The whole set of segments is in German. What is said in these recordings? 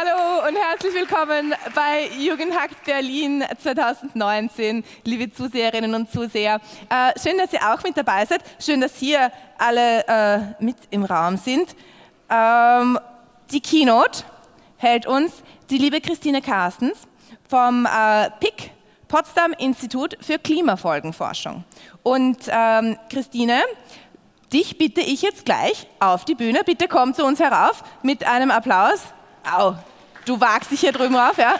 Hallo und herzlich willkommen bei Jugendhakt Berlin 2019, liebe Zuseherinnen und Zuseher. Äh, schön, dass ihr auch mit dabei seid. Schön, dass hier alle äh, mit im Raum sind. Ähm, die Keynote hält uns die liebe Christine Carstens vom äh, PIC, Potsdam Institut für Klimafolgenforschung. Und ähm, Christine, dich bitte ich jetzt gleich auf die Bühne. Bitte komm zu uns herauf mit einem Applaus. Au, du wagst dich hier drüben rauf, ja?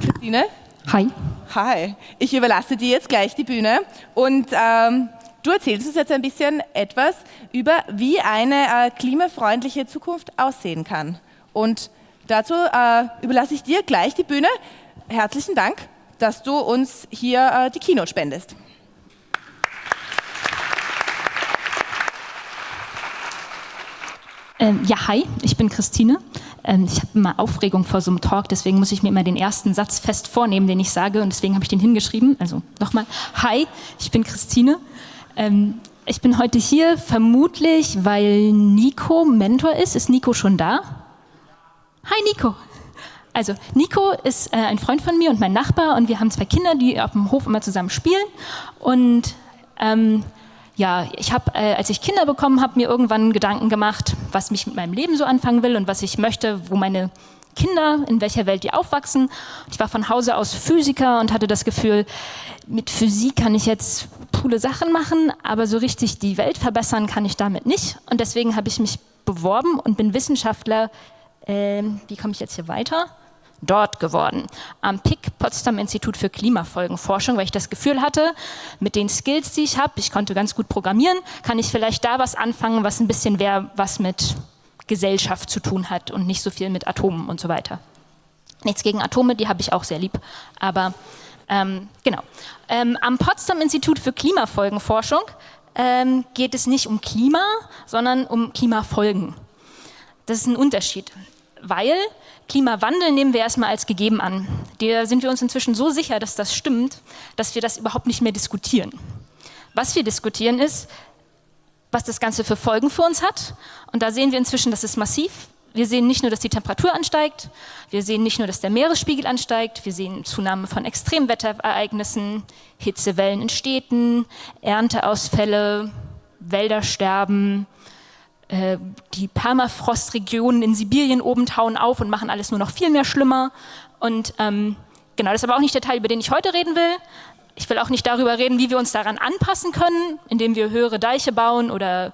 Christine? Hi. Hi. Ich überlasse dir jetzt gleich die Bühne und ähm, du erzählst uns jetzt ein bisschen etwas über, wie eine äh, klimafreundliche Zukunft aussehen kann. Und dazu äh, überlasse ich dir gleich die Bühne. Herzlichen Dank, dass du uns hier äh, die Keynote spendest. Ja, hi, ich bin Christine. Ähm, ich habe immer Aufregung vor so einem Talk, deswegen muss ich mir immer den ersten Satz fest vornehmen, den ich sage und deswegen habe ich den hingeschrieben. Also nochmal, hi, ich bin Christine. Ähm, ich bin heute hier vermutlich, weil Nico Mentor ist. Ist Nico schon da? Hi Nico. Also Nico ist äh, ein Freund von mir und mein Nachbar und wir haben zwei Kinder, die auf dem Hof immer zusammen spielen und ähm, ja, ich habe, äh, als ich Kinder bekommen habe, mir irgendwann Gedanken gemacht, was mich mit meinem Leben so anfangen will und was ich möchte, wo meine Kinder, in welcher Welt die aufwachsen. Ich war von Hause aus Physiker und hatte das Gefühl, mit Physik kann ich jetzt coole Sachen machen, aber so richtig die Welt verbessern kann ich damit nicht. Und deswegen habe ich mich beworben und bin Wissenschaftler. Äh, wie komme ich jetzt hier weiter? Dort geworden, am PIC, Potsdam Institut für Klimafolgenforschung, weil ich das Gefühl hatte, mit den Skills, die ich habe, ich konnte ganz gut programmieren, kann ich vielleicht da was anfangen, was ein bisschen mehr was mit Gesellschaft zu tun hat und nicht so viel mit Atomen und so weiter. Nichts gegen Atome, die habe ich auch sehr lieb, aber ähm, genau. Ähm, am Potsdam Institut für Klimafolgenforschung ähm, geht es nicht um Klima, sondern um Klimafolgen. Das ist ein Unterschied, weil Klimawandel nehmen wir erstmal als gegeben an. Da sind wir uns inzwischen so sicher, dass das stimmt, dass wir das überhaupt nicht mehr diskutieren. Was wir diskutieren ist, was das Ganze für Folgen für uns hat. Und da sehen wir inzwischen, das ist massiv. Wir sehen nicht nur, dass die Temperatur ansteigt, wir sehen nicht nur, dass der Meeresspiegel ansteigt, wir sehen Zunahme von Extremwetterereignissen, Hitzewellen in Städten, Ernteausfälle, Wäldersterben, äh, die Permafrostregionen in Sibirien oben tauen auf und machen alles nur noch viel mehr schlimmer. Und ähm, genau, das ist aber auch nicht der Teil, über den ich heute reden will. Ich will auch nicht darüber reden, wie wir uns daran anpassen können, indem wir höhere Deiche bauen oder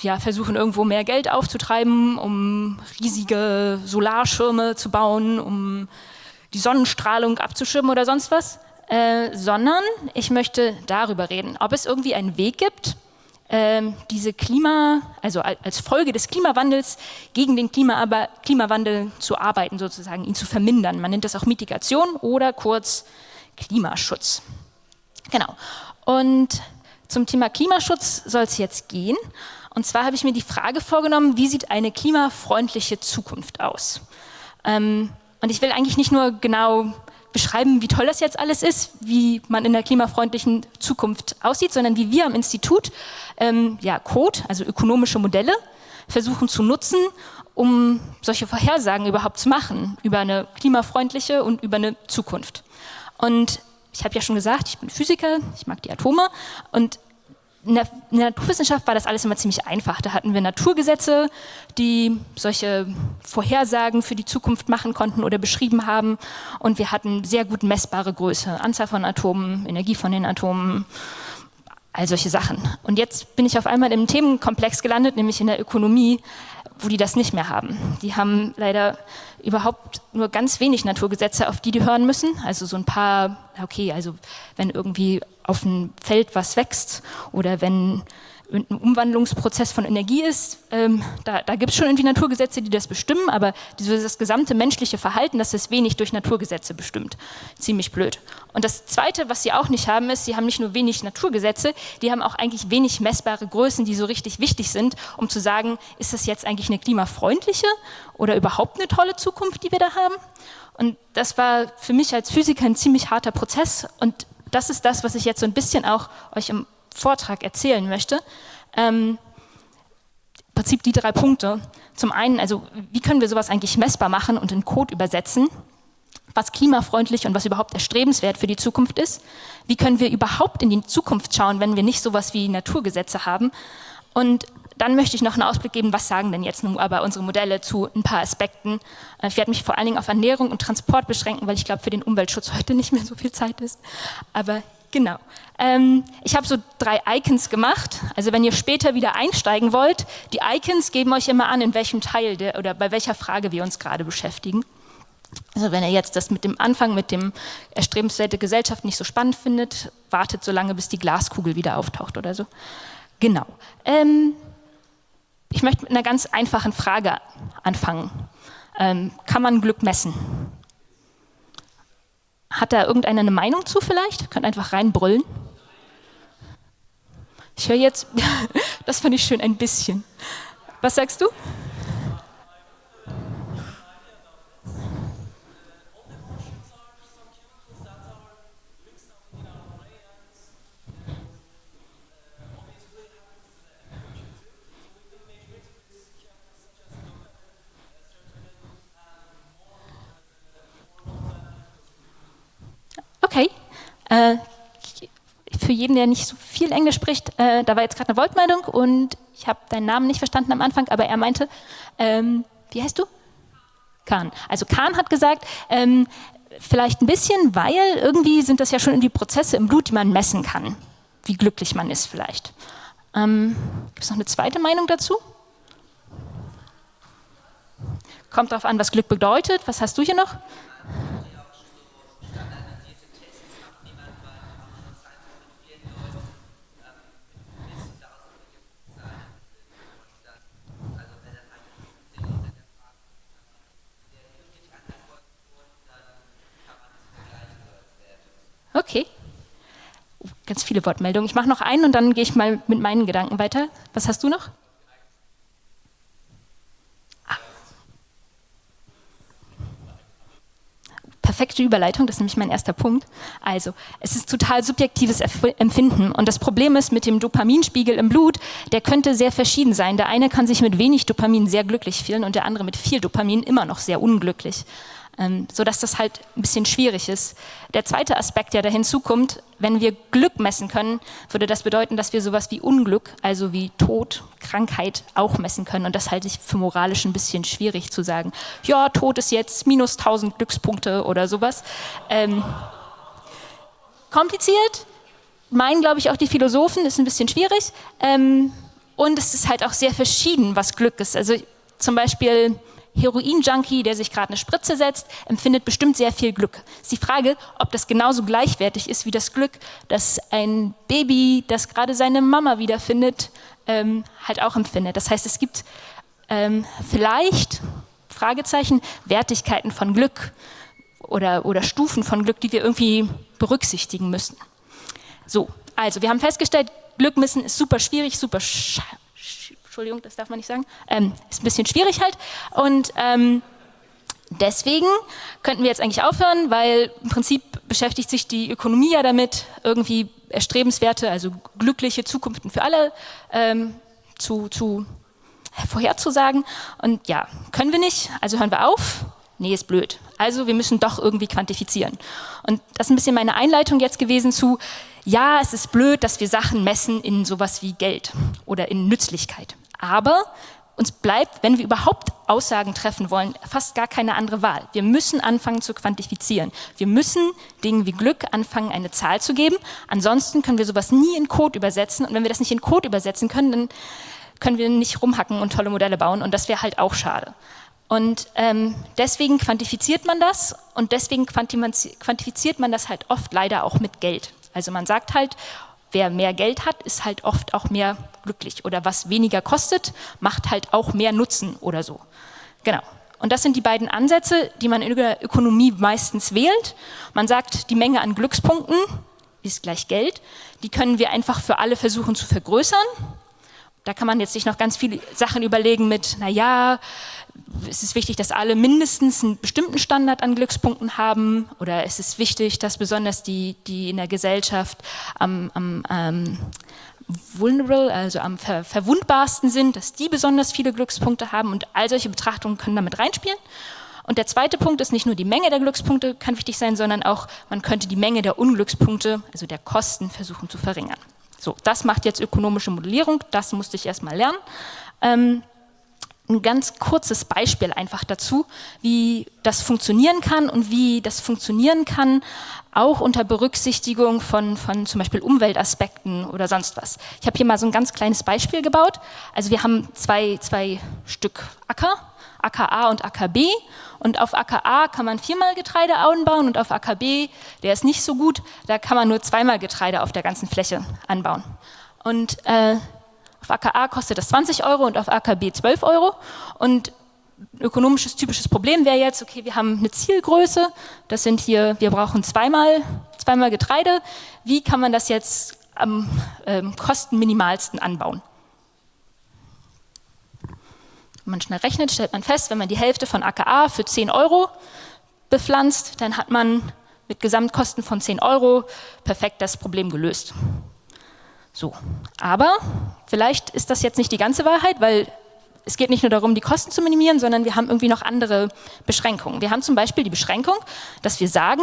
ja, versuchen irgendwo mehr Geld aufzutreiben, um riesige Solarschirme zu bauen, um die Sonnenstrahlung abzuschirmen oder sonst was, äh, sondern ich möchte darüber reden, ob es irgendwie einen Weg gibt, diese Klima, also als Folge des Klimawandels gegen den Klima, Klimawandel zu arbeiten, sozusagen, ihn zu vermindern. Man nennt das auch Mitigation oder kurz Klimaschutz. Genau. Und zum Thema Klimaschutz soll es jetzt gehen. Und zwar habe ich mir die Frage vorgenommen, wie sieht eine klimafreundliche Zukunft aus? Ähm, und ich will eigentlich nicht nur genau beschreiben, wie toll das jetzt alles ist, wie man in der klimafreundlichen Zukunft aussieht, sondern wie wir am Institut ähm, ja, Code, also ökonomische Modelle, versuchen zu nutzen, um solche Vorhersagen überhaupt zu machen über eine klimafreundliche und über eine Zukunft. Und ich habe ja schon gesagt, ich bin Physiker, ich mag die Atome und in der, in der, Naturwissenschaft war das alles immer ziemlich einfach. Da hatten wir Naturgesetze, die solche Vorhersagen für die Zukunft machen konnten oder beschrieben haben. Und wir hatten sehr gut messbare Größe, Anzahl von Atomen, Energie von den Atomen, all solche Sachen. Und jetzt bin ich auf einmal im Themenkomplex gelandet, nämlich in der Ökonomie, wo die das nicht mehr haben. Die haben leider überhaupt nur ganz wenig Naturgesetze, auf die die hören müssen. Also so ein paar, okay, also wenn irgendwie auf dem Feld was wächst oder wenn ein Umwandlungsprozess von Energie ist, ähm, da, da gibt es schon irgendwie Naturgesetze, die das bestimmen, aber dieses gesamte menschliche Verhalten, das ist wenig durch Naturgesetze bestimmt. Ziemlich blöd. Und das Zweite, was sie auch nicht haben, ist, sie haben nicht nur wenig Naturgesetze, die haben auch eigentlich wenig messbare Größen, die so richtig wichtig sind, um zu sagen, ist das jetzt eigentlich eine klimafreundliche oder überhaupt eine tolle Zukunft, die wir da haben? Und das war für mich als Physiker ein ziemlich harter Prozess und das ist das, was ich jetzt so ein bisschen auch euch im Vortrag erzählen möchte. Ähm, Im Prinzip die drei Punkte. Zum einen, also wie können wir sowas eigentlich messbar machen und in Code übersetzen? was klimafreundlich und was überhaupt erstrebenswert für die Zukunft ist. Wie können wir überhaupt in die Zukunft schauen, wenn wir nicht sowas wie Naturgesetze haben? Und dann möchte ich noch einen Ausblick geben, was sagen denn jetzt nun aber unsere Modelle zu ein paar Aspekten. Äh, ich werde mich vor allen Dingen auf Ernährung und Transport beschränken, weil ich glaube, für den Umweltschutz heute nicht mehr so viel Zeit ist. Aber genau. Ähm, ich habe so drei Icons gemacht. Also wenn ihr später wieder einsteigen wollt, die Icons geben euch immer an, in welchem Teil der, oder bei welcher Frage wir uns gerade beschäftigen. Also wenn ihr jetzt das mit dem Anfang, mit dem erstrebenswerte Gesellschaft nicht so spannend findet, wartet so lange, bis die Glaskugel wieder auftaucht oder so. Genau. Ähm, ich möchte mit einer ganz einfachen Frage anfangen. Ähm, kann man Glück messen? Hat da irgendeiner eine Meinung zu vielleicht? Könnt einfach reinbrüllen. Ich höre jetzt, das fand ich schön, ein bisschen. Was sagst du? Okay. Äh, für jeden, der nicht so viel Englisch spricht, äh, da war jetzt gerade eine Wortmeldung und ich habe deinen Namen nicht verstanden am Anfang, aber er meinte, ähm, wie heißt du? Kahn. Also Kahn hat gesagt, ähm, vielleicht ein bisschen, weil irgendwie sind das ja schon irgendwie Prozesse im Blut, die man messen kann, wie glücklich man ist vielleicht. Ähm, Gibt es noch eine zweite Meinung dazu? Kommt darauf an, was Glück bedeutet. Was hast du hier noch? Okay. Ganz viele Wortmeldungen. Ich mache noch einen und dann gehe ich mal mit meinen Gedanken weiter. Was hast du noch? Ah. Perfekte Überleitung, das ist nämlich mein erster Punkt. Also, es ist total subjektives Empfinden und das Problem ist mit dem Dopaminspiegel im Blut, der könnte sehr verschieden sein. Der eine kann sich mit wenig Dopamin sehr glücklich fühlen und der andere mit viel Dopamin immer noch sehr unglücklich ähm, sodass das halt ein bisschen schwierig ist. Der zweite Aspekt, der da hinzukommt, wenn wir Glück messen können, würde das bedeuten, dass wir sowas wie Unglück, also wie Tod, Krankheit auch messen können. Und das halte ich für moralisch ein bisschen schwierig zu sagen. Ja, Tod ist jetzt minus 1000 Glückspunkte oder sowas. Ähm, kompliziert, meinen, glaube ich, auch die Philosophen, ist ein bisschen schwierig. Ähm, und es ist halt auch sehr verschieden, was Glück ist. Also zum Beispiel Heroin-Junkie, der sich gerade eine Spritze setzt, empfindet bestimmt sehr viel Glück. Es ist die Frage, ob das genauso gleichwertig ist wie das Glück, das ein Baby, das gerade seine Mama wiederfindet, ähm, halt auch empfindet. Das heißt, es gibt ähm, vielleicht, Fragezeichen, Wertigkeiten von Glück oder, oder Stufen von Glück, die wir irgendwie berücksichtigen müssen. So, also wir haben festgestellt, Glück messen ist super schwierig, super Entschuldigung, das darf man nicht sagen, ähm, ist ein bisschen schwierig halt. Und ähm, deswegen könnten wir jetzt eigentlich aufhören, weil im Prinzip beschäftigt sich die Ökonomie ja damit, irgendwie erstrebenswerte, also glückliche Zukunften für alle ähm, zu, zu vorherzusagen. Und ja, können wir nicht, also hören wir auf. Nee, ist blöd. Also wir müssen doch irgendwie quantifizieren. Und das ist ein bisschen meine Einleitung jetzt gewesen zu, ja, es ist blöd, dass wir Sachen messen in sowas wie Geld oder in Nützlichkeit. Aber uns bleibt, wenn wir überhaupt Aussagen treffen wollen, fast gar keine andere Wahl. Wir müssen anfangen zu quantifizieren. Wir müssen Dingen wie Glück anfangen, eine Zahl zu geben. Ansonsten können wir sowas nie in Code übersetzen. Und wenn wir das nicht in Code übersetzen können, dann können wir nicht rumhacken und tolle Modelle bauen. Und das wäre halt auch schade. Und ähm, deswegen quantifiziert man das und deswegen quantifiziert man das halt oft leider auch mit Geld. Also man sagt halt, wer mehr Geld hat, ist halt oft auch mehr glücklich. Oder was weniger kostet, macht halt auch mehr Nutzen oder so. Genau. Und das sind die beiden Ansätze, die man in der Ökonomie meistens wählt. Man sagt, die Menge an Glückspunkten ist gleich Geld. Die können wir einfach für alle versuchen zu vergrößern. Da kann man jetzt sich noch ganz viele Sachen überlegen mit, naja, es ist wichtig, dass alle mindestens einen bestimmten Standard an Glückspunkten haben oder es ist wichtig, dass besonders die, die in der Gesellschaft am, am ähm, vulnerable, also am ver verwundbarsten sind, dass die besonders viele Glückspunkte haben und all solche Betrachtungen können damit reinspielen. Und der zweite Punkt ist nicht nur die Menge der Glückspunkte kann wichtig sein, sondern auch man könnte die Menge der Unglückspunkte, also der Kosten, versuchen zu verringern. So, das macht jetzt ökonomische Modellierung, das musste ich erstmal lernen. Ähm, ein ganz kurzes Beispiel einfach dazu, wie das funktionieren kann und wie das funktionieren kann, auch unter Berücksichtigung von, von zum Beispiel Umweltaspekten oder sonst was. Ich habe hier mal so ein ganz kleines Beispiel gebaut. Also wir haben zwei, zwei Stück Acker, Acker A und Acker B. Und auf Acker A kann man viermal Getreide anbauen und auf Acker B, der ist nicht so gut, da kann man nur zweimal Getreide auf der ganzen Fläche anbauen. Und äh, auf AKA kostet das 20 Euro und auf AKB 12 Euro. Und ökonomisches typisches Problem wäre jetzt, okay, wir haben eine Zielgröße, das sind hier, wir brauchen zweimal, zweimal Getreide. Wie kann man das jetzt am ähm, kostenminimalsten anbauen? Wenn man schnell rechnet, stellt man fest, wenn man die Hälfte von AKA für 10 Euro bepflanzt, dann hat man mit Gesamtkosten von 10 Euro perfekt das Problem gelöst. So, aber vielleicht ist das jetzt nicht die ganze Wahrheit, weil es geht nicht nur darum, die Kosten zu minimieren, sondern wir haben irgendwie noch andere Beschränkungen. Wir haben zum Beispiel die Beschränkung, dass wir sagen,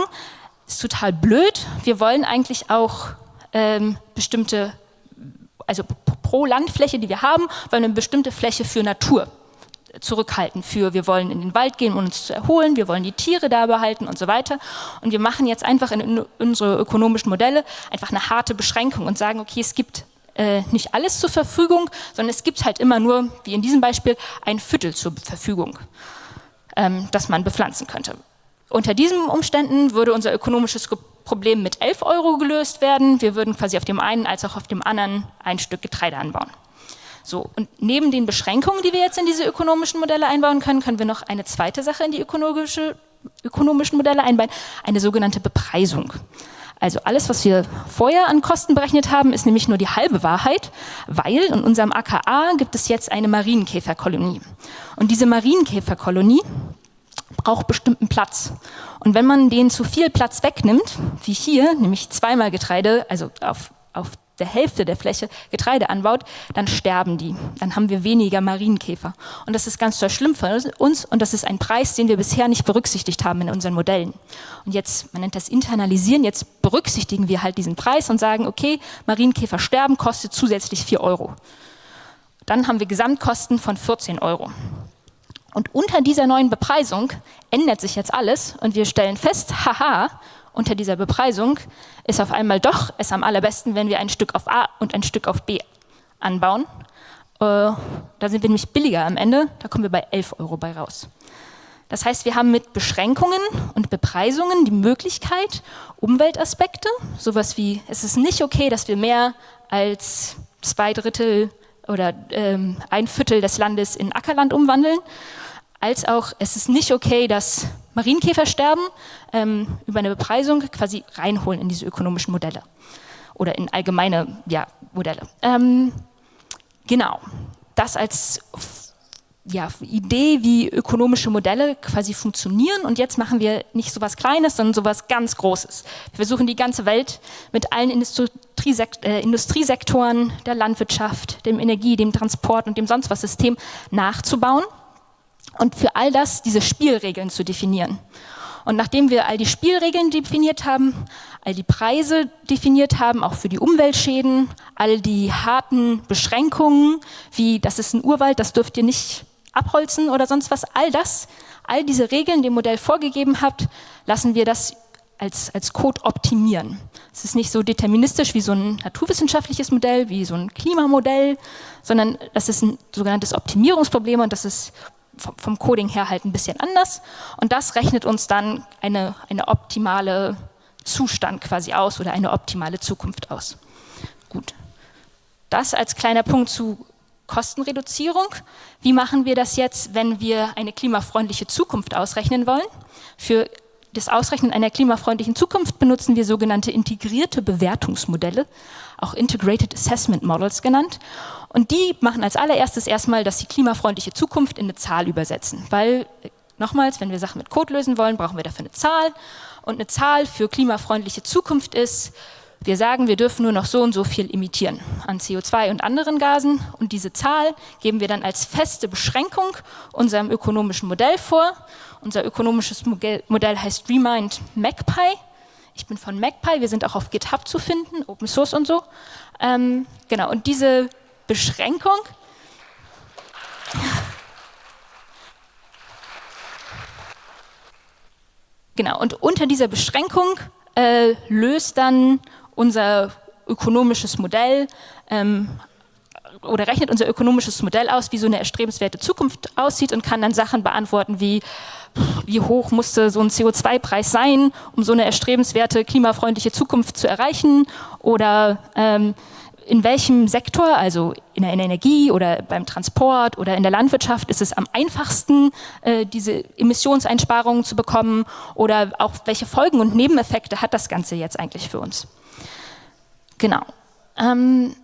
ist total blöd, wir wollen eigentlich auch ähm, bestimmte, also pro Landfläche, die wir haben, wollen wir eine bestimmte Fläche für Natur zurückhalten für, wir wollen in den Wald gehen, um uns zu erholen, wir wollen die Tiere da behalten und so weiter. Und wir machen jetzt einfach in unsere ökonomischen Modelle einfach eine harte Beschränkung und sagen, okay, es gibt äh, nicht alles zur Verfügung, sondern es gibt halt immer nur, wie in diesem Beispiel, ein Viertel zur Verfügung, ähm, das man bepflanzen könnte. Unter diesen Umständen würde unser ökonomisches Problem mit 11 Euro gelöst werden. Wir würden quasi auf dem einen als auch auf dem anderen ein Stück Getreide anbauen. So, und neben den Beschränkungen, die wir jetzt in diese ökonomischen Modelle einbauen können, können wir noch eine zweite Sache in die ökonomische, ökonomischen Modelle einbauen, eine sogenannte Bepreisung. Also alles, was wir vorher an Kosten berechnet haben, ist nämlich nur die halbe Wahrheit, weil in unserem AKA gibt es jetzt eine Marienkäferkolonie. Und diese Marienkäferkolonie braucht bestimmten Platz. Und wenn man den zu viel Platz wegnimmt, wie hier, nämlich zweimal Getreide, also auf, auf der Hälfte der Fläche Getreide anbaut, dann sterben die. Dann haben wir weniger Marienkäfer. Und das ist ganz schlimm für uns und das ist ein Preis, den wir bisher nicht berücksichtigt haben in unseren Modellen. Und jetzt, man nennt das Internalisieren, jetzt berücksichtigen wir halt diesen Preis und sagen, okay, Marienkäfer sterben kostet zusätzlich 4 Euro. Dann haben wir Gesamtkosten von 14 Euro. Und unter dieser neuen Bepreisung ändert sich jetzt alles und wir stellen fest, haha, unter dieser Bepreisung ist auf einmal doch es am allerbesten, wenn wir ein Stück auf A und ein Stück auf B anbauen. Äh, da sind wir nämlich billiger am Ende, da kommen wir bei 11 Euro bei raus. Das heißt, wir haben mit Beschränkungen und Bepreisungen die Möglichkeit, Umweltaspekte, sowas wie, es ist nicht okay, dass wir mehr als zwei Drittel oder ähm, ein Viertel des Landes in Ackerland umwandeln, als auch, es ist nicht okay, dass Marienkäfer sterben, ähm, über eine Bepreisung quasi reinholen in diese ökonomischen Modelle oder in allgemeine ja, Modelle. Ähm, genau, das als ja, Idee, wie ökonomische Modelle quasi funktionieren. Und jetzt machen wir nicht so etwas Kleines, sondern so etwas ganz Großes. Wir versuchen die ganze Welt mit allen Industriesekt äh, Industriesektoren der Landwirtschaft, dem Energie, dem Transport und dem sonst was System nachzubauen und für all das diese Spielregeln zu definieren. Und nachdem wir all die Spielregeln definiert haben, all die Preise definiert haben, auch für die Umweltschäden, all die harten Beschränkungen, wie das ist ein Urwald, das dürft ihr nicht abholzen oder sonst was, all das, all diese Regeln, die ihr Modell vorgegeben habt, lassen wir das als, als Code optimieren. Es ist nicht so deterministisch wie so ein naturwissenschaftliches Modell, wie so ein Klimamodell, sondern das ist ein sogenanntes Optimierungsproblem und das ist vom Coding her halt ein bisschen anders. Und das rechnet uns dann eine, eine optimale Zustand quasi aus oder eine optimale Zukunft aus. Gut. Das als kleiner Punkt zu Kostenreduzierung. Wie machen wir das jetzt, wenn wir eine klimafreundliche Zukunft ausrechnen wollen? Für das Ausrechnen einer klimafreundlichen Zukunft benutzen wir sogenannte integrierte Bewertungsmodelle, auch Integrated Assessment Models genannt. Und die machen als allererstes erstmal, dass sie klimafreundliche Zukunft in eine Zahl übersetzen. Weil, nochmals, wenn wir Sachen mit Code lösen wollen, brauchen wir dafür eine Zahl. Und eine Zahl für klimafreundliche Zukunft ist, wir sagen, wir dürfen nur noch so und so viel emittieren an CO2 und anderen Gasen. Und diese Zahl geben wir dann als feste Beschränkung unserem ökonomischen Modell vor. Unser ökonomisches Modell heißt Remind MacPy. Ich bin von MacPy, wir sind auch auf GitHub zu finden, Open Source und so. Ähm, genau, und diese Beschränkung Genau, und unter dieser Beschränkung äh, löst dann unser ökonomisches Modell ähm, oder rechnet unser ökonomisches Modell aus, wie so eine erstrebenswerte Zukunft aussieht und kann dann Sachen beantworten wie, wie hoch musste so ein CO2-Preis sein, um so eine erstrebenswerte klimafreundliche Zukunft zu erreichen oder ähm, in welchem Sektor, also in der Energie oder beim Transport oder in der Landwirtschaft, ist es am einfachsten, äh, diese Emissionseinsparungen zu bekommen oder auch welche Folgen und Nebeneffekte hat das Ganze jetzt eigentlich für uns. Genau. Ähm,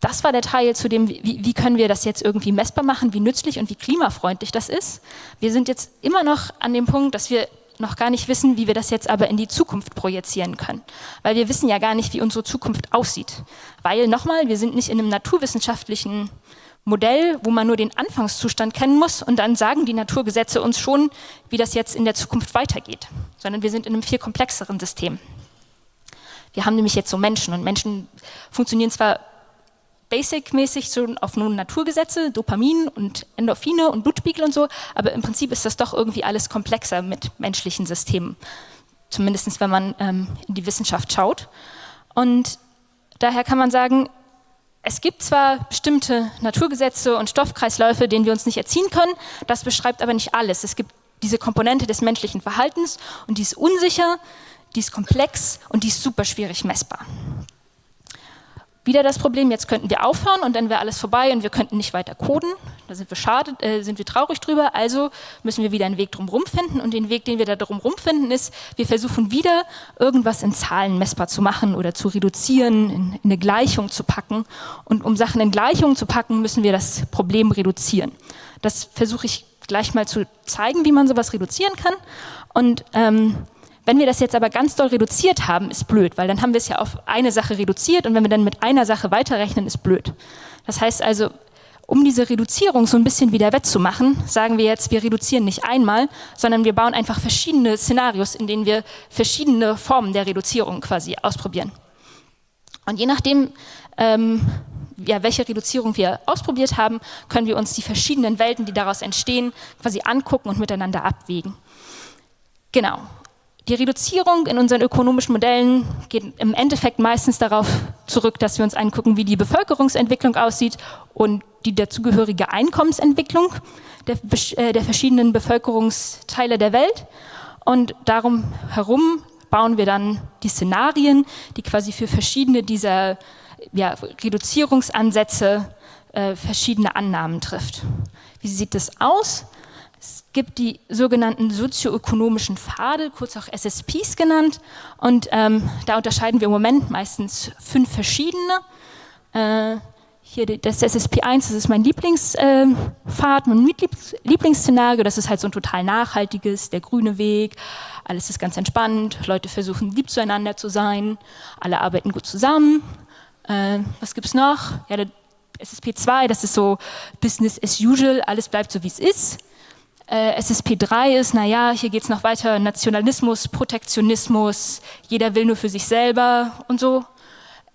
das war der Teil zu dem, wie, wie, können wir das jetzt irgendwie messbar machen, wie nützlich und wie klimafreundlich das ist. Wir sind jetzt immer noch an dem Punkt, dass wir noch gar nicht wissen, wie wir das jetzt aber in die Zukunft projizieren können. Weil wir wissen ja gar nicht, wie unsere Zukunft aussieht. Weil, nochmal, wir sind nicht in einem naturwissenschaftlichen Modell, wo man nur den Anfangszustand kennen muss und dann sagen die Naturgesetze uns schon, wie das jetzt in der Zukunft weitergeht. Sondern wir sind in einem viel komplexeren System. Wir haben nämlich jetzt so Menschen und Menschen funktionieren zwar basic-mäßig so auf nur Naturgesetze, Dopamin und Endorphine und Blutspiegel und so, aber im Prinzip ist das doch irgendwie alles komplexer mit menschlichen Systemen, zumindest wenn man ähm, in die Wissenschaft schaut. Und daher kann man sagen, es gibt zwar bestimmte Naturgesetze und Stoffkreisläufe, denen wir uns nicht erziehen können, das beschreibt aber nicht alles. Es gibt diese Komponente des menschlichen Verhaltens und die ist unsicher, die ist komplex und die ist super schwierig messbar. Wieder das Problem, jetzt könnten wir aufhören und dann wäre alles vorbei und wir könnten nicht weiter coden. Da sind wir schade, äh, sind wir traurig drüber. Also müssen wir wieder einen Weg drumherum finden und den Weg, den wir da drumherum finden, ist, wir versuchen wieder irgendwas in Zahlen messbar zu machen oder zu reduzieren, in, in eine Gleichung zu packen. Und um Sachen in Gleichungen zu packen, müssen wir das Problem reduzieren. Das versuche ich gleich mal zu zeigen, wie man sowas reduzieren kann. Und ähm, wenn wir das jetzt aber ganz doll reduziert haben, ist blöd, weil dann haben wir es ja auf eine Sache reduziert und wenn wir dann mit einer Sache weiterrechnen, ist blöd. Das heißt also, um diese Reduzierung so ein bisschen wieder wettzumachen, sagen wir jetzt, wir reduzieren nicht einmal, sondern wir bauen einfach verschiedene Szenarios, in denen wir verschiedene Formen der Reduzierung quasi ausprobieren. Und je nachdem, ähm, ja, welche Reduzierung wir ausprobiert haben, können wir uns die verschiedenen Welten, die daraus entstehen, quasi angucken und miteinander abwägen. Genau. Die Reduzierung in unseren ökonomischen Modellen geht im Endeffekt meistens darauf zurück, dass wir uns angucken, wie die Bevölkerungsentwicklung aussieht und die dazugehörige Einkommensentwicklung der, äh, der verschiedenen Bevölkerungsteile der Welt. Und darum herum bauen wir dann die Szenarien, die quasi für verschiedene dieser ja, Reduzierungsansätze äh, verschiedene Annahmen trifft. Wie sieht das aus? Gibt die sogenannten sozioökonomischen Pfade, kurz auch SSPs genannt. Und ähm, da unterscheiden wir im Moment meistens fünf verschiedene. Äh, hier das SSP1, das ist mein Lieblingspfad, äh, mein Lieblingsszenario. Das ist halt so ein total nachhaltiges, der grüne Weg. Alles ist ganz entspannt. Leute versuchen lieb zueinander zu sein. Alle arbeiten gut zusammen. Äh, was es noch? Ja, der SSP2, das ist so Business as usual. Alles bleibt so, wie es ist. Äh, SSP3 ist, naja, hier geht es noch weiter, Nationalismus, Protektionismus, jeder will nur für sich selber und so.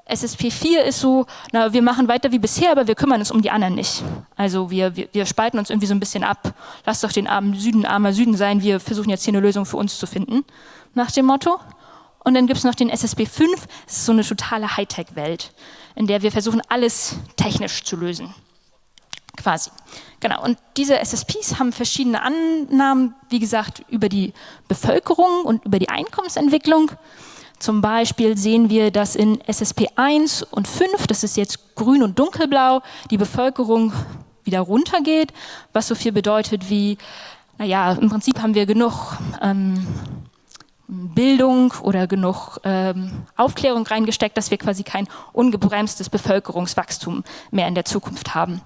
SSP4 ist so, na, wir machen weiter wie bisher, aber wir kümmern uns um die anderen nicht. Also wir, wir, wir spalten uns irgendwie so ein bisschen ab. Lass doch den armen Süden armer Süden sein, wir versuchen jetzt hier eine Lösung für uns zu finden, nach dem Motto. Und dann gibt es noch den SSP5, das ist so eine totale Hightech-Welt, in der wir versuchen, alles technisch zu lösen quasi. Genau, und diese SSPs haben verschiedene Annahmen, wie gesagt, über die Bevölkerung und über die Einkommensentwicklung. Zum Beispiel sehen wir, dass in SSP 1 und 5, das ist jetzt grün und dunkelblau, die Bevölkerung wieder runtergeht, was so viel bedeutet wie, naja, im Prinzip haben wir genug ähm, Bildung oder genug ähm, Aufklärung reingesteckt, dass wir quasi kein ungebremstes Bevölkerungswachstum mehr in der Zukunft haben.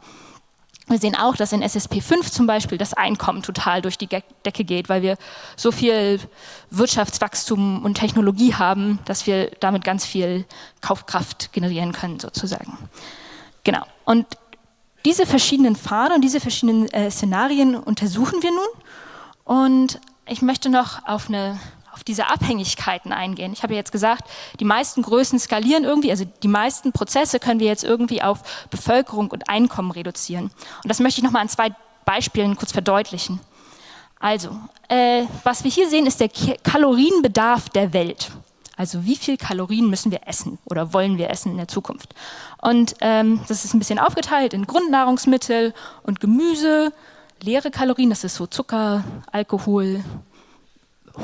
Wir sehen auch, dass in SSP 5 zum Beispiel das Einkommen total durch die Decke geht, weil wir so viel Wirtschaftswachstum und Technologie haben, dass wir damit ganz viel Kaufkraft generieren können sozusagen. Genau. Und diese verschiedenen Pfade und diese verschiedenen äh, Szenarien untersuchen wir nun. Und ich möchte noch auf eine diese Abhängigkeiten eingehen. Ich habe jetzt gesagt, die meisten Größen skalieren irgendwie, also die meisten Prozesse können wir jetzt irgendwie auf Bevölkerung und Einkommen reduzieren. Und das möchte ich nochmal an zwei Beispielen kurz verdeutlichen. Also, äh, was wir hier sehen, ist der Kalorienbedarf der Welt. Also wie viel Kalorien müssen wir essen oder wollen wir essen in der Zukunft? Und ähm, das ist ein bisschen aufgeteilt in Grundnahrungsmittel und Gemüse, leere Kalorien, das ist so Zucker, Alkohol,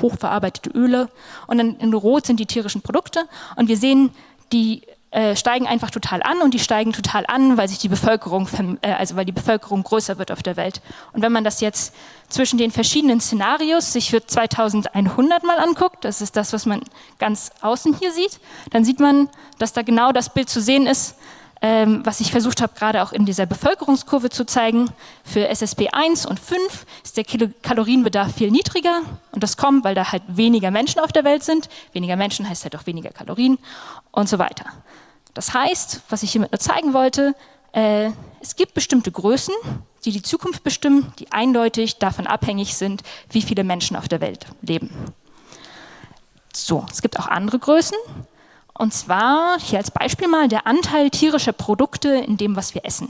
hochverarbeitete Öle und dann in Rot sind die tierischen Produkte und wir sehen, die äh, steigen einfach total an und die steigen total an, weil sich die Bevölkerung, äh, also weil die Bevölkerung größer wird auf der Welt. Und wenn man das jetzt zwischen den verschiedenen Szenarios sich für 2100 mal anguckt, das ist das, was man ganz außen hier sieht, dann sieht man, dass da genau das Bild zu sehen ist, ähm, was ich versucht habe, gerade auch in dieser Bevölkerungskurve zu zeigen. Für SSP 1 und 5 ist der Kalorienbedarf viel niedriger und das kommt, weil da halt weniger Menschen auf der Welt sind. Weniger Menschen heißt halt auch weniger Kalorien und so weiter. Das heißt, was ich hiermit nur zeigen wollte, äh, es gibt bestimmte Größen, die die Zukunft bestimmen, die eindeutig davon abhängig sind, wie viele Menschen auf der Welt leben. So, es gibt auch andere Größen, und zwar, hier als Beispiel mal, der Anteil tierischer Produkte in dem, was wir essen.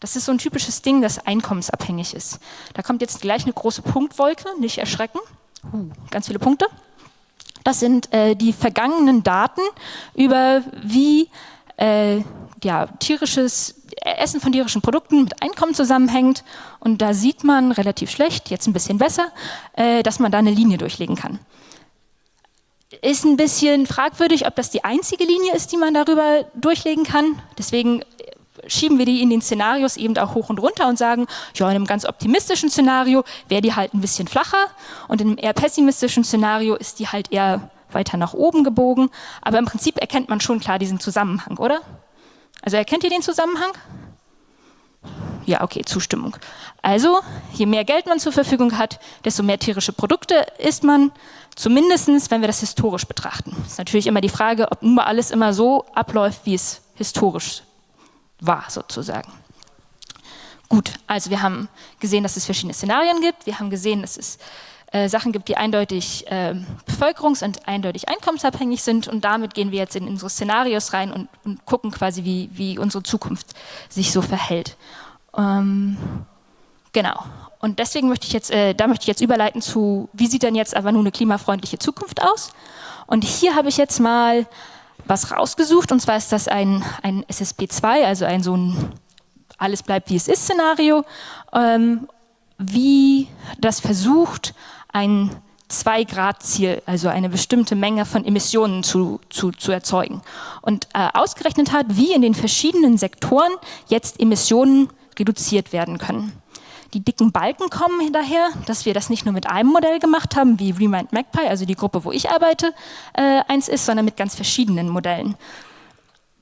Das ist so ein typisches Ding, das einkommensabhängig ist. Da kommt jetzt gleich eine große Punktwolke, nicht erschrecken. Ganz viele Punkte. Das sind äh, die vergangenen Daten über wie äh, ja, tierisches Essen von tierischen Produkten mit Einkommen zusammenhängt. Und da sieht man relativ schlecht, jetzt ein bisschen besser, äh, dass man da eine Linie durchlegen kann ist ein bisschen fragwürdig, ob das die einzige Linie ist, die man darüber durchlegen kann. Deswegen schieben wir die in den Szenarios eben auch hoch und runter und sagen, ja, in einem ganz optimistischen Szenario wäre die halt ein bisschen flacher und in einem eher pessimistischen Szenario ist die halt eher weiter nach oben gebogen. Aber im Prinzip erkennt man schon klar diesen Zusammenhang, oder? Also erkennt ihr den Zusammenhang? Ja, okay, Zustimmung. Also, je mehr Geld man zur Verfügung hat, desto mehr tierische Produkte isst man. Zumindest, wenn wir das historisch betrachten. Das ist natürlich immer die Frage, ob nun mal alles immer so abläuft, wie es historisch war, sozusagen. Gut, also wir haben gesehen, dass es verschiedene Szenarien gibt. Wir haben gesehen, dass es äh, Sachen gibt, die eindeutig äh, bevölkerungs- und eindeutig einkommensabhängig sind. Und damit gehen wir jetzt in unsere Szenarios rein und, und gucken quasi, wie, wie unsere Zukunft sich so verhält. Ähm, genau. Und deswegen möchte ich jetzt, äh, da möchte ich jetzt überleiten zu, wie sieht denn jetzt aber nun eine klimafreundliche Zukunft aus? Und hier habe ich jetzt mal was rausgesucht, und zwar ist das ein, ein SSP2, also ein so ein alles bleibt wie es ist Szenario, ähm, wie das versucht, ein 2-Grad-Ziel, also eine bestimmte Menge von Emissionen zu, zu, zu erzeugen. Und äh, ausgerechnet hat, wie in den verschiedenen Sektoren jetzt Emissionen reduziert werden können. Die dicken Balken kommen hinterher, dass wir das nicht nur mit einem Modell gemacht haben, wie Remind Magpie, also die Gruppe, wo ich arbeite, äh, eins ist, sondern mit ganz verschiedenen Modellen.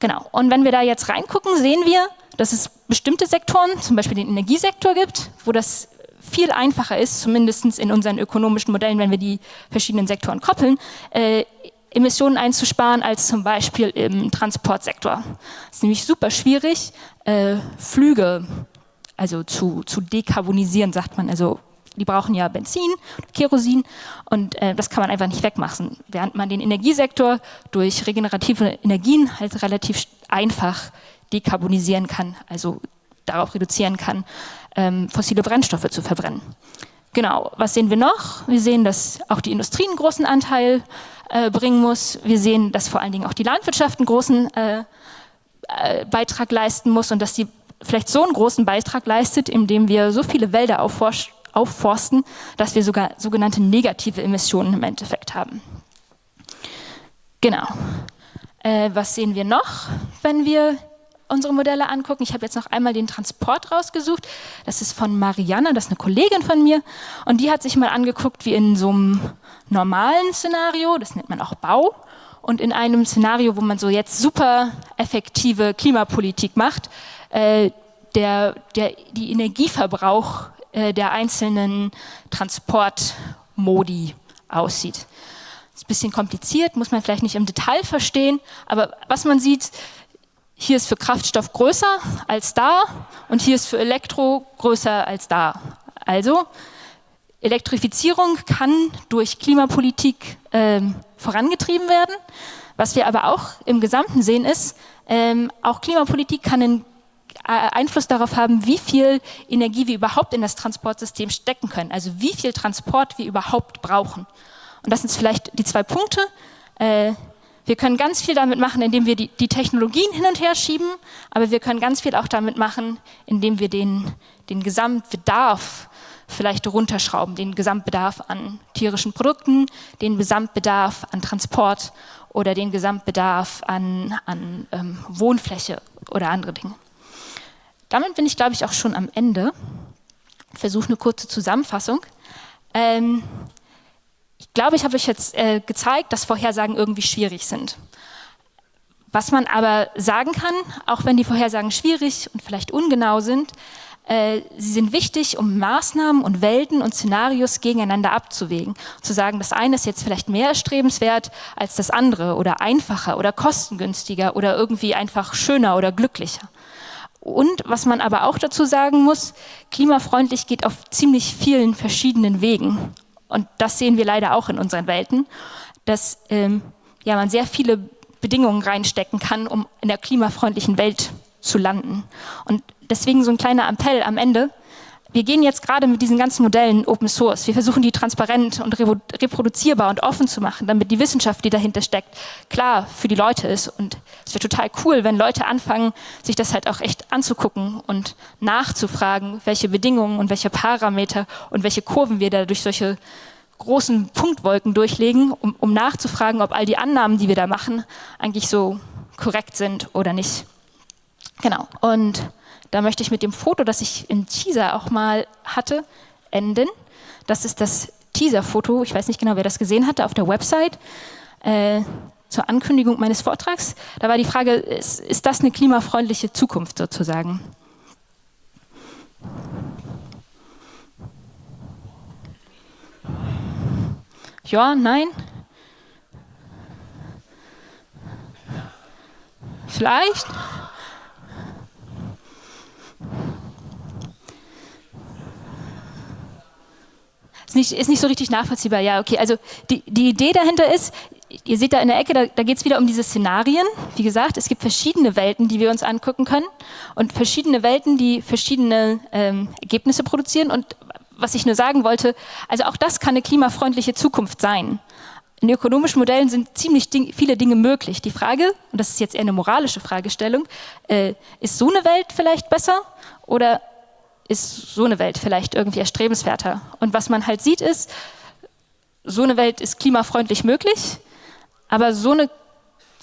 Genau. Und wenn wir da jetzt reingucken, sehen wir, dass es bestimmte Sektoren, zum Beispiel den Energiesektor gibt, wo das viel einfacher ist, zumindest in unseren ökonomischen Modellen, wenn wir die verschiedenen Sektoren koppeln, äh, Emissionen einzusparen als zum Beispiel im Transportsektor. Es ist nämlich super schwierig, äh, Flüge also zu, zu dekarbonisieren, sagt man. Also die brauchen ja Benzin, Kerosin und äh, das kann man einfach nicht wegmachen. Während man den Energiesektor durch regenerative Energien halt relativ einfach dekarbonisieren kann, also darauf reduzieren kann, ähm, fossile Brennstoffe zu verbrennen. Genau, was sehen wir noch? Wir sehen, dass auch die Industrie einen großen Anteil äh, bringen muss. Wir sehen, dass vor allen Dingen auch die Landwirtschaft einen großen äh, äh Beitrag leisten muss und dass die vielleicht so einen großen Beitrag leistet, indem wir so viele Wälder aufforsten, dass wir sogar sogenannte negative Emissionen im Endeffekt haben. Genau. Äh, was sehen wir noch, wenn wir unsere Modelle angucken. Ich habe jetzt noch einmal den Transport rausgesucht. Das ist von Marianne, das ist eine Kollegin von mir. Und die hat sich mal angeguckt, wie in so einem normalen Szenario, das nennt man auch Bau, und in einem Szenario, wo man so jetzt super effektive Klimapolitik macht, äh, der, der, die Energieverbrauch äh, der einzelnen Transportmodi aussieht. Ist ein bisschen kompliziert, muss man vielleicht nicht im Detail verstehen, aber was man sieht, hier ist für Kraftstoff größer als da und hier ist für Elektro größer als da. Also Elektrifizierung kann durch Klimapolitik ähm, vorangetrieben werden. Was wir aber auch im Gesamten sehen ist, ähm, auch Klimapolitik kann äh, Einfluss darauf haben, wie viel Energie wir überhaupt in das Transportsystem stecken können, also wie viel Transport wir überhaupt brauchen. Und das sind vielleicht die zwei Punkte. Äh, wir können ganz viel damit machen, indem wir die, die, Technologien hin und her schieben, aber wir können ganz viel auch damit machen, indem wir den, den Gesamtbedarf vielleicht runterschrauben, den Gesamtbedarf an tierischen Produkten, den Gesamtbedarf an Transport oder den Gesamtbedarf an, an ähm, Wohnfläche oder andere Dinge. Damit bin ich, glaube ich, auch schon am Ende. Versuche eine kurze Zusammenfassung. Ähm, ich glaube, ich habe euch jetzt äh, gezeigt, dass Vorhersagen irgendwie schwierig sind. Was man aber sagen kann, auch wenn die Vorhersagen schwierig und vielleicht ungenau sind, äh, sie sind wichtig, um Maßnahmen und Welten und Szenarios gegeneinander abzuwägen. Zu sagen, das eine ist jetzt vielleicht mehr erstrebenswert als das andere oder einfacher oder kostengünstiger oder irgendwie einfach schöner oder glücklicher. Und was man aber auch dazu sagen muss, klimafreundlich geht auf ziemlich vielen verschiedenen Wegen. Und das sehen wir leider auch in unseren Welten, dass ähm, ja, man sehr viele Bedingungen reinstecken kann, um in der klimafreundlichen Welt zu landen. Und deswegen so ein kleiner Appell am Ende. Wir gehen jetzt gerade mit diesen ganzen Modellen Open Source. Wir versuchen die transparent und reproduzierbar und offen zu machen, damit die Wissenschaft, die dahinter steckt, klar für die Leute ist. Und es wäre total cool, wenn Leute anfangen, sich das halt auch echt anzugucken und nachzufragen, welche Bedingungen und welche Parameter und welche Kurven wir da durch solche großen Punktwolken durchlegen, um, um nachzufragen, ob all die Annahmen, die wir da machen, eigentlich so korrekt sind oder nicht. Genau. Und da möchte ich mit dem Foto, das ich im Teaser auch mal hatte, enden. Das ist das Teaser-Foto. Ich weiß nicht genau, wer das gesehen hatte auf der Website. Äh, zur Ankündigung meines Vortrags. Da war die Frage, ist, ist das eine klimafreundliche Zukunft sozusagen? Ja, nein? Vielleicht? Ist nicht, ist nicht so richtig nachvollziehbar. Ja, okay. Also die, die Idee dahinter ist, ihr seht da in der Ecke, da, da geht es wieder um diese Szenarien. Wie gesagt, es gibt verschiedene Welten, die wir uns angucken können und verschiedene Welten, die verschiedene ähm, Ergebnisse produzieren. Und was ich nur sagen wollte, also auch das kann eine klimafreundliche Zukunft sein. In ökonomischen Modellen sind ziemlich ding viele Dinge möglich. Die Frage, und das ist jetzt eher eine moralische Fragestellung, äh, ist so eine Welt vielleicht besser oder ist so eine Welt vielleicht irgendwie erstrebenswerter. Und was man halt sieht ist, so eine Welt ist klimafreundlich möglich, aber so eine,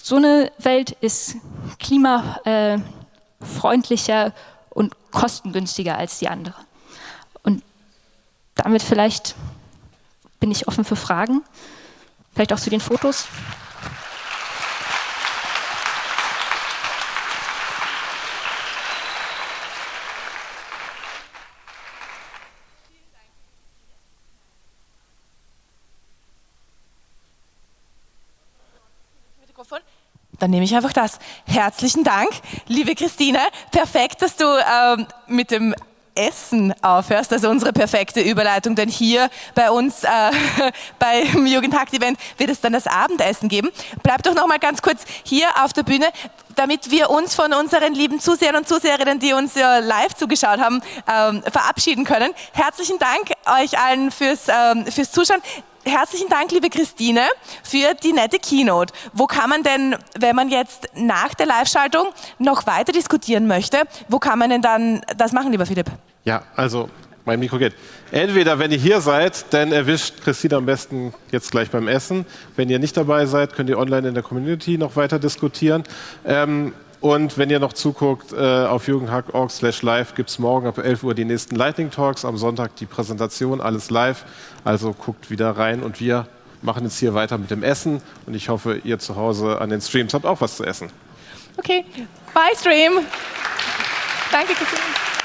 so eine Welt ist klimafreundlicher äh, und kostengünstiger als die andere. Und damit vielleicht bin ich offen für Fragen, vielleicht auch zu den Fotos. Dann nehme ich einfach das. Herzlichen Dank, liebe Christine. Perfekt, dass du ähm, mit dem Essen aufhörst, also unsere perfekte Überleitung, denn hier bei uns äh, beim Jugendhakt-Event wird es dann das Abendessen geben. Bleib doch noch mal ganz kurz hier auf der Bühne, damit wir uns von unseren lieben Zusehern und Zuseherinnen, die uns ja live zugeschaut haben, ähm, verabschieden können. Herzlichen Dank euch allen fürs, ähm, fürs Zuschauen herzlichen Dank, liebe Christine, für die nette Keynote. Wo kann man denn, wenn man jetzt nach der Live-Schaltung noch weiter diskutieren möchte, wo kann man denn dann das machen, lieber Philipp? Ja, also mein Mikro geht. Entweder, wenn ihr hier seid, dann erwischt Christine am besten jetzt gleich beim Essen. Wenn ihr nicht dabei seid, könnt ihr online in der Community noch weiter diskutieren. Ähm, Und wenn ihr noch zuguckt, äh, auf jugendhack.org slash live gibt es morgen ab 11 Uhr die nächsten Lightning Talks, am Sonntag die Präsentation, alles live. Also guckt wieder rein und wir machen jetzt hier weiter mit dem Essen und ich hoffe, ihr zu Hause an den Streams habt auch was zu essen. Okay, bye Stream. Danke, Christine.